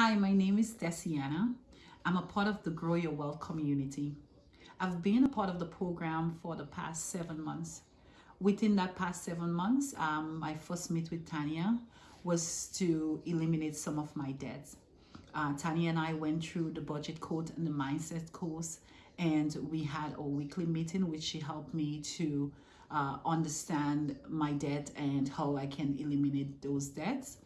Hi, my name is Desiana. I'm a part of the Grow Your Wealth community. I've been a part of the program for the past seven months. Within that past seven months, um, my first meet with Tanya was to eliminate some of my debts. Uh, Tanya and I went through the budget code and the mindset course, and we had a weekly meeting, which she helped me to uh, understand my debt and how I can eliminate those debts.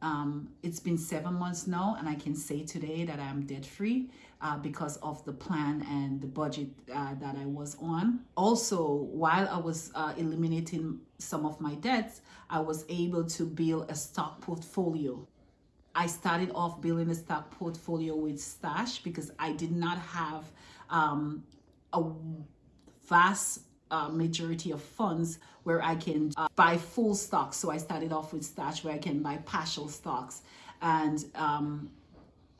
Um, it's been seven months now, and I can say today that I'm debt free uh, because of the plan and the budget uh, that I was on. Also, while I was uh, eliminating some of my debts, I was able to build a stock portfolio. I started off building a stock portfolio with Stash because I did not have um, a vast uh, majority of funds where I can uh, buy full stocks. So I started off with Stash where I can buy partial stocks. And um,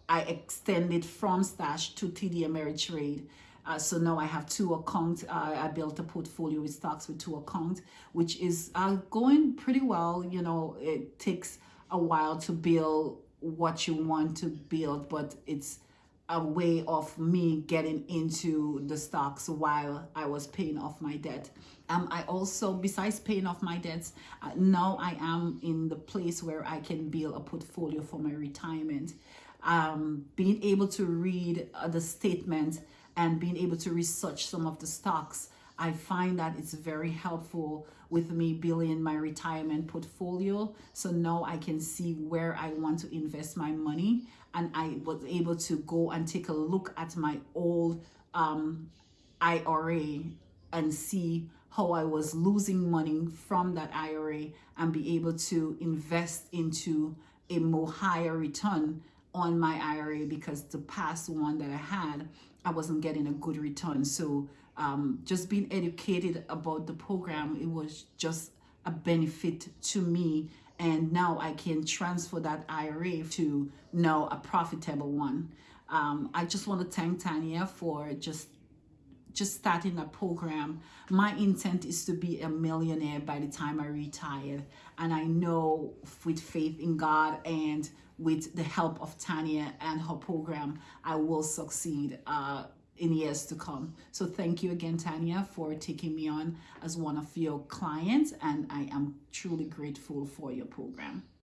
I extended from Stash to TD Ameritrade. Uh, so now I have two accounts. Uh, I built a portfolio with stocks with two accounts, which is uh, going pretty well. You know, it takes a while to build what you want to build, but it's a way of me getting into the stocks while I was paying off my debt. Um, I also, besides paying off my debts, uh, now I am in the place where I can build a portfolio for my retirement. Um, being able to read uh, the statement and being able to research some of the stocks I find that it's very helpful with me building my retirement portfolio. So now I can see where I want to invest my money. And I was able to go and take a look at my old um, IRA and see how I was losing money from that IRA and be able to invest into a more higher return on my IRA because the past one that I had, I wasn't getting a good return. So um, just being educated about the program, it was just a benefit to me. And now I can transfer that IRA to now a profitable one. Um, I just want to thank Tanya for just just starting a program. My intent is to be a millionaire by the time I retire. And I know with faith in God and with the help of Tanya and her program, I will succeed uh, in years to come. So thank you again, Tanya, for taking me on as one of your clients. And I am truly grateful for your program.